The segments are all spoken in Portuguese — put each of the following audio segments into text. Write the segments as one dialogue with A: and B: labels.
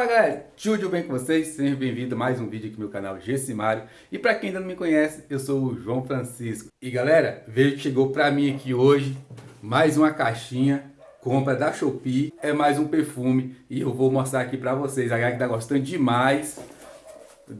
A: Fala galera, tudo bem com vocês? Seja bem-vindo a mais um vídeo aqui no meu canal Gessimário. E para quem ainda não me conhece, eu sou o João Francisco. E galera, vejo que chegou para mim aqui hoje mais uma caixinha, compra da Shopee. É mais um perfume e eu vou mostrar aqui para vocês. A galera que tá gostando demais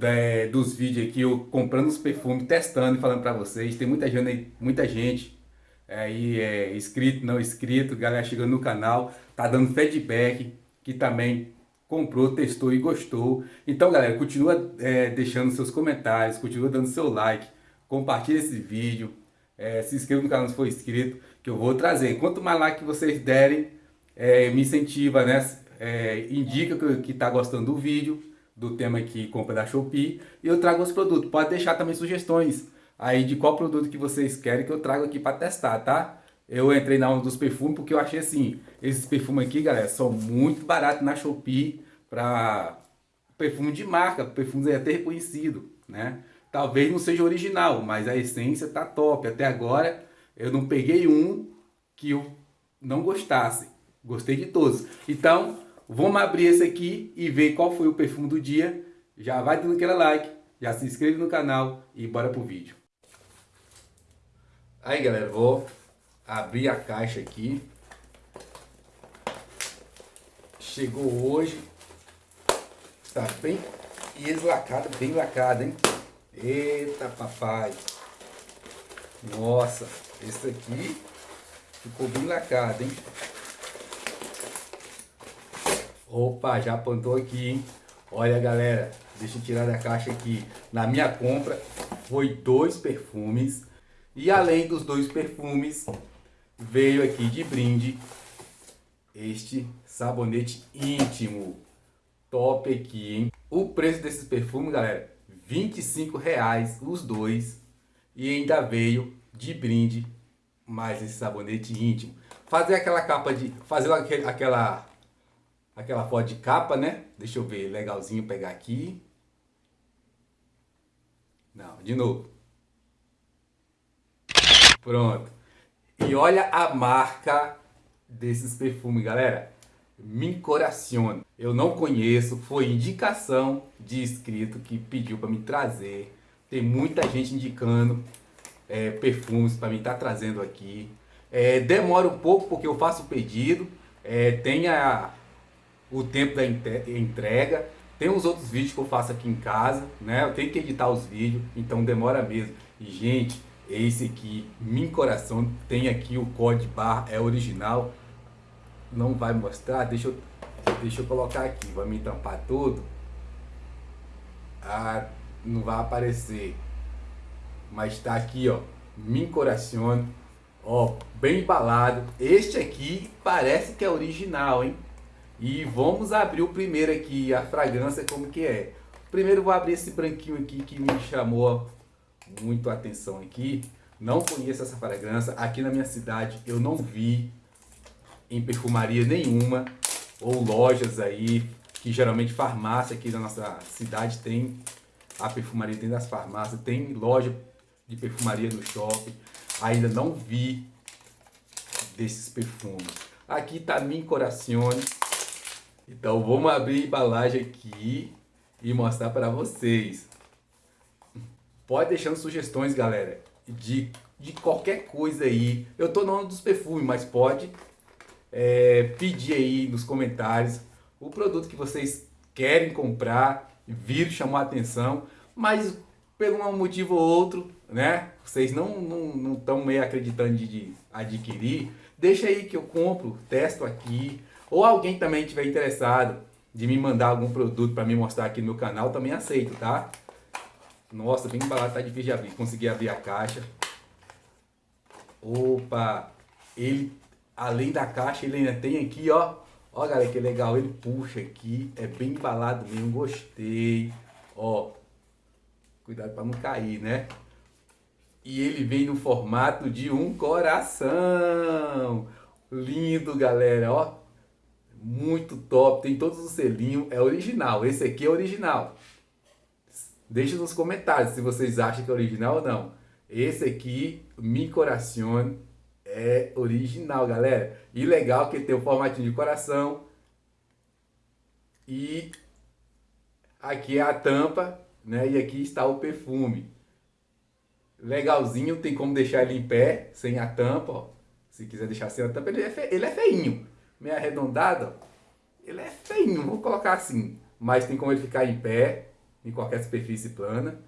A: é, dos vídeos aqui, eu comprando os perfumes, testando e falando para vocês. Tem muita gente, muita gente aí é, inscrito, não inscrito, galera chegando no canal, tá dando feedback, que também comprou, testou e gostou. Então, galera, continua é, deixando seus comentários, continua dando seu like, compartilha esse vídeo, é, se inscreva no canal se for inscrito, que eu vou trazer. Quanto mais like vocês derem, é, me incentiva, né? É, indica que está gostando do vídeo, do tema aqui, compra da Shopee, e eu trago os produtos. Pode deixar também sugestões aí de qual produto que vocês querem que eu trago aqui para testar, tá? Eu entrei na onda dos perfumes porque eu achei assim, esses perfumes aqui, galera, são muito baratos na Shopee para perfume de marca, perfume até reconhecido, né? Talvez não seja original, mas a essência tá top. Até agora eu não peguei um que eu não gostasse. Gostei de todos. Então, vamos abrir esse aqui e ver qual foi o perfume do dia. Já vai dando aquele like, já se inscreve no canal e bora pro vídeo. Aí galera, vou abrir a caixa aqui. Chegou hoje. Tá bem eslacado, bem lacado, hein? Eita papai. Nossa, esse aqui ficou bem lacado, hein? Opa, já apontou aqui, hein? Olha galera, deixa eu tirar da caixa aqui. Na minha compra foi dois perfumes e além dos dois perfumes, veio aqui de brinde este sabonete íntimo. Top aqui, hein? O preço desses perfumes, galera, 25 reais os dois. E ainda veio de brinde mais esse sabonete íntimo. Fazer aquela capa de... Fazer aquela... Aquela foto de capa, né? Deixa eu ver, legalzinho pegar aqui. Não, de novo. Pronto. E olha a marca desses perfumes, galera. Me Coraciona. Eu não conheço, foi indicação de inscrito que pediu para me trazer. Tem muita gente indicando é, perfumes para mim estar tá trazendo aqui. É, demora um pouco porque eu faço o pedido, é, tem a, o tempo da entrega, tem os outros vídeos que eu faço aqui em casa, né? Eu tenho que editar os vídeos, então demora mesmo. E gente, esse aqui, Min Coração, tem aqui o código barra, é original. Não vai mostrar, deixa eu, deixa eu colocar aqui, vai me tampar tudo. Ah, não vai aparecer. Mas tá aqui, ó, Min Coração, ó, bem embalado. Este aqui parece que é original, hein? E vamos abrir o primeiro aqui, a fragrância como que é. Primeiro vou abrir esse branquinho aqui que me chamou muito atenção aqui. Não conheço essa fragrância. Aqui na minha cidade eu não vi em perfumaria nenhuma ou lojas aí, que geralmente farmácia aqui na nossa cidade tem, a perfumaria tem das farmácias, tem loja de perfumaria no shopping. Ainda não vi desses perfumes. Aqui tá Min Coracione. Então vamos abrir a embalagem aqui e mostrar para vocês. Pode deixando sugestões, galera, de, de qualquer coisa aí. Eu tô no ano dos perfumes, mas pode é, pedir aí nos comentários o produto que vocês querem comprar, vir chamar atenção, mas por um motivo ou outro, né? Vocês não estão não, não meio acreditando de, de adquirir, deixa aí que eu compro, testo aqui. Ou alguém também tiver interessado de me mandar algum produto para me mostrar aqui no meu canal, também aceito, tá? Nossa, bem embalado, tá difícil de abrir. Consegui abrir a caixa. Opa! Ele, além da caixa, ele ainda tem aqui, ó. Ó, galera, que legal. Ele puxa aqui. É bem embalado mesmo. Gostei. Ó. Cuidado para não cair, né? E ele vem no formato de um coração. Lindo, galera, ó. Muito top. Tem todos os selinhos. É original. Esse aqui é original. Deixe nos comentários se vocês acham que é original ou não. Esse aqui, Mi Coracione, é original, galera. E legal que tem o formatinho de coração. E Aqui é a tampa, né? E aqui está o perfume. Legalzinho, tem como deixar ele em pé, sem a tampa, ó. Se quiser deixar sem a tampa, ele é, fe... ele é feinho. Meio arredondado, ó. Ele é feinho, vou colocar assim. Mas tem como ele ficar em pé, em qualquer superfície plana.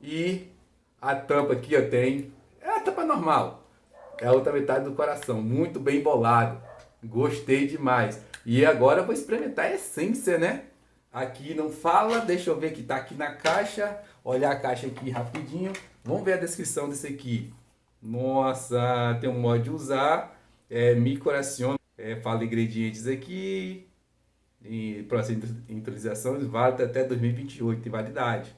A: E a tampa aqui, ó, tem... É a tampa normal. É a outra metade do coração. Muito bem bolado. Gostei demais. E agora eu vou experimentar a essência, né? Aqui não fala, deixa eu ver que tá aqui na caixa. Olhar a caixa aqui rapidinho. Vamos ver a descrição desse aqui. Nossa, tem um modo de usar. É, me coraciona. É, fala ingredientes aqui. E processo de utilização válido até 2028 de validade.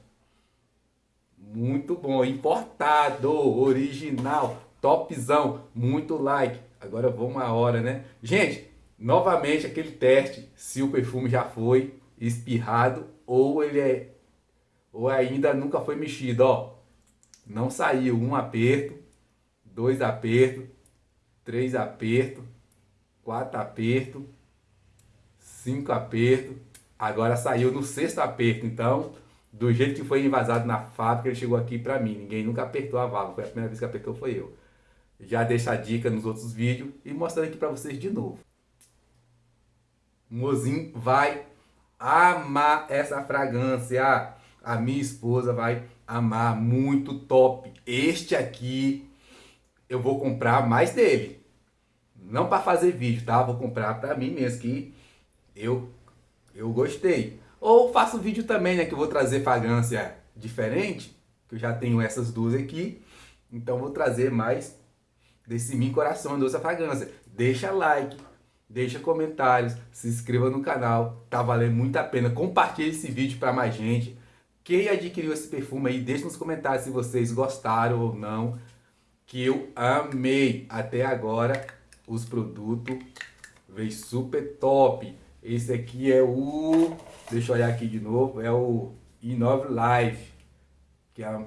A: Muito bom, importado, original, topzão, muito like. Agora vamos a hora, né? Gente, novamente aquele teste, se o perfume já foi espirrado ou ele é ou ainda nunca foi mexido, ó. Não saiu um aperto, dois apertos, três apertos, quatro apertos, cinco apertos. Agora saiu no sexto aperto, então do jeito que foi invasado na fábrica, ele chegou aqui pra mim. Ninguém nunca apertou a válvula, foi a primeira vez que apertou foi eu. Já deixa a dica nos outros vídeos e mostrando aqui pra vocês de novo. O mozinho vai amar essa fragrância. A minha esposa vai amar, muito top. Este aqui eu vou comprar mais dele. Não para fazer vídeo, tá? Vou comprar para mim mesmo que eu eu gostei. Ou faço vídeo também, né, que eu vou trazer fragrância diferente, que eu já tenho essas duas aqui. Então vou trazer mais desse Min Coração Doce Fragrância. Deixa like, deixa comentários, se inscreva no canal, tá valendo muito a pena. Compartilhe esse vídeo para mais gente. Quem adquiriu esse perfume aí, deixe nos comentários se vocês gostaram ou não. Que eu amei até agora os produtos. Veio super top. Esse aqui é o... Deixa eu olhar aqui de novo. É o Inove Life. Que é a,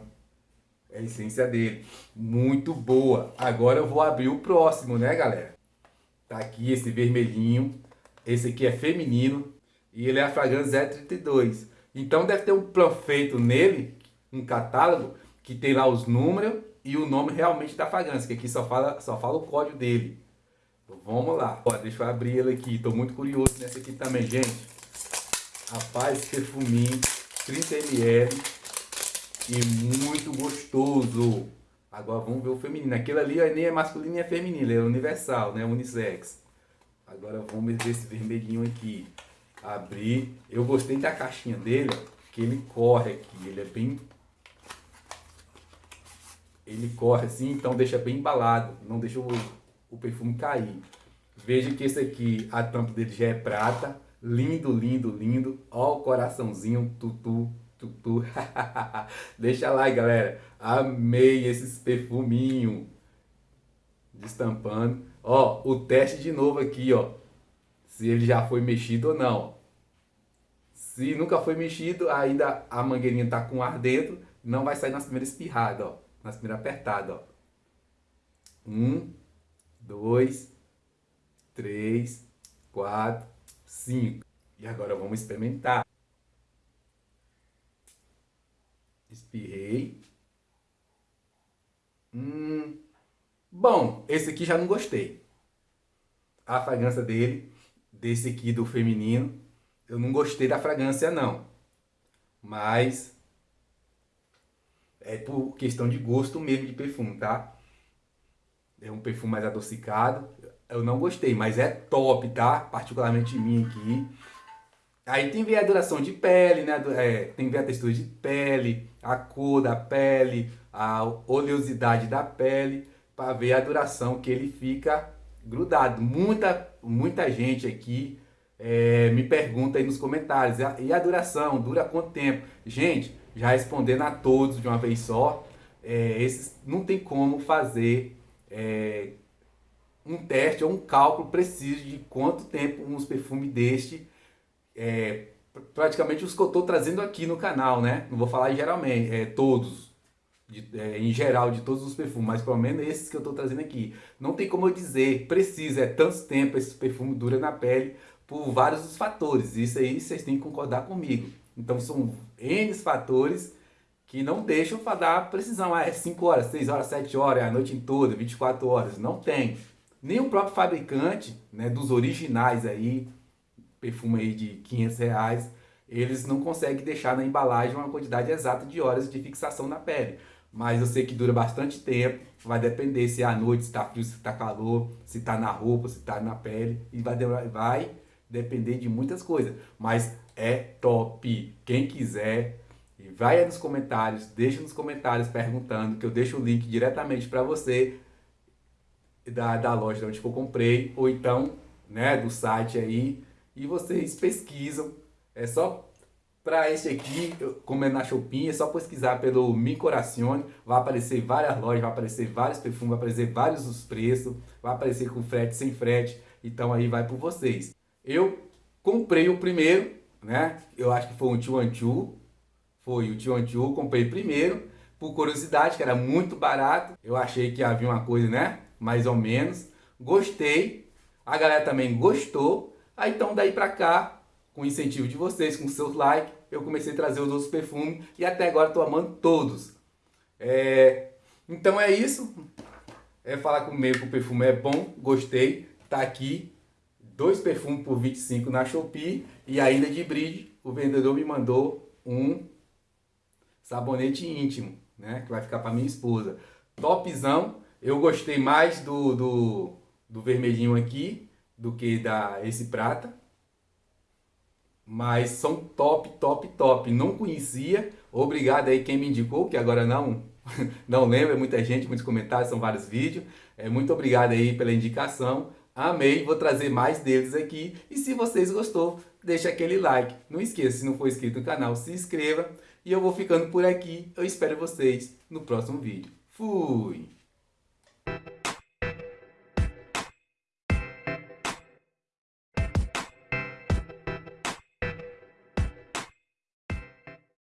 A: é a essência dele. Muito boa. Agora eu vou abrir o próximo, né, galera? Tá aqui esse vermelhinho. Esse aqui é feminino. E ele é a fragrância 032. Então deve ter um feito nele, um catálogo, que tem lá os números e o nome realmente da fragrância. Que aqui só fala, só fala o código dele. Então, vamos lá. Ó, deixa eu abrir ele aqui. Estou muito curioso nessa aqui também, gente. Rapaz, perfuminho. 30ml. E muito gostoso. Agora vamos ver o feminino. Aquele ali nem é masculino nem é feminino, é universal, né? Unissex. Agora vamos ver esse vermelhinho aqui. Abrir. Eu gostei da caixinha dele, que ele corre aqui. Ele é bem... Ele corre assim, então deixa bem embalado. Não deixa o, o perfume cair. Veja que esse aqui, a tampa dele já é prata. Lindo, lindo, lindo. Ó o coraçãozinho, tutu, tutu. Deixa lá, galera. Amei esses perfuminho. Destampando. Ó, o teste de novo aqui, ó. Se ele já foi mexido ou não. Se nunca foi mexido, ainda a mangueirinha tá com ar dentro. Não vai sair nas primeiras espirradas, ó. Nas primeiras apertadas, ó. Um, dois, três, quatro, cinco. E agora vamos experimentar. Espirrei. Hum, bom, esse aqui já não gostei. A fragrância dele, desse aqui do feminino, eu não gostei da fragrância não. Mas é por questão de gosto mesmo de perfume, tá? É um perfume mais adocicado. Eu não gostei, mas é top, tá? Particularmente mim aqui. Aí tem ver a duração de pele, né? É, tem ver a textura de pele, a cor da pele, a oleosidade da pele, para ver a duração que ele fica grudado. Muita, muita gente aqui é, me pergunta aí nos comentários, e a duração, dura quanto tempo? Gente, já respondendo a todos de uma vez só, é, esses, não tem como fazer é, um teste ou um cálculo preciso de quanto tempo uns perfumes deste, é, praticamente os que eu estou trazendo aqui no canal, né? Não vou falar geralmente, é, todos, de, é, em geral, de todos os perfumes, mas pelo menos esses que eu estou trazendo aqui. Não tem como eu dizer, precisa, é tanto tempo esse perfume dura na pele por vários fatores. Isso aí vocês têm que concordar comigo. Então são N fatores que não deixam para dar precisão. Ah, é 5 horas, 6 horas, 7 horas, é a noite toda, 24 horas. Não tem. O próprio fabricante, né, dos originais aí, perfume aí de 500 reais, eles não conseguem deixar na embalagem uma quantidade exata de horas de fixação na pele. Mas eu sei que dura bastante tempo, vai depender se é à noite, se está frio, se está calor, se está na roupa, se está na pele, e vai, vai depender de muitas coisas. Mas é top. Quem quiser, vai aí nos comentários, deixa nos comentários perguntando, que eu deixo o link diretamente para você da, da loja onde eu comprei, ou então né, do site aí, e vocês pesquisam. É só para esse aqui, como é na Shopping, é só pesquisar pelo Mi Corazione, vai aparecer várias lojas, vai aparecer vários perfumes, vai aparecer vários os preços, vai aparecer com frete, sem frete, então aí vai por vocês. Eu comprei o primeiro, né? Eu acho que foi um Chuanchu, foi o Chuanchu, comprei primeiro, por curiosidade, que era muito barato. Eu achei que havia uma coisa, né? Mais ou menos. Gostei. A galera também gostou. Aí então daí pra cá, com o incentivo de vocês, com seus likes, eu comecei a trazer os outros perfumes e até agora estou amando todos. É... Então é isso. É falar comigo que o perfume é bom, gostei, tá aqui. Dois perfumes por 25 na Shopee e ainda de brinde o vendedor me mandou um sabonete íntimo, né? Que vai ficar para minha esposa. Topzão. Eu gostei mais do, do, do vermelhinho aqui do que da esse prata. Mas são top, top, top. Não conhecia. Obrigado aí quem me indicou, que agora não não lembro, é muita gente, muitos comentários, são vários vídeos. É, muito obrigado aí pela indicação. Amei, vou trazer mais deles aqui. E se vocês gostou, deixa aquele like. Não esqueça, se não for inscrito no canal, se inscreva. E eu vou ficando por aqui. Eu espero vocês no próximo vídeo. Fui!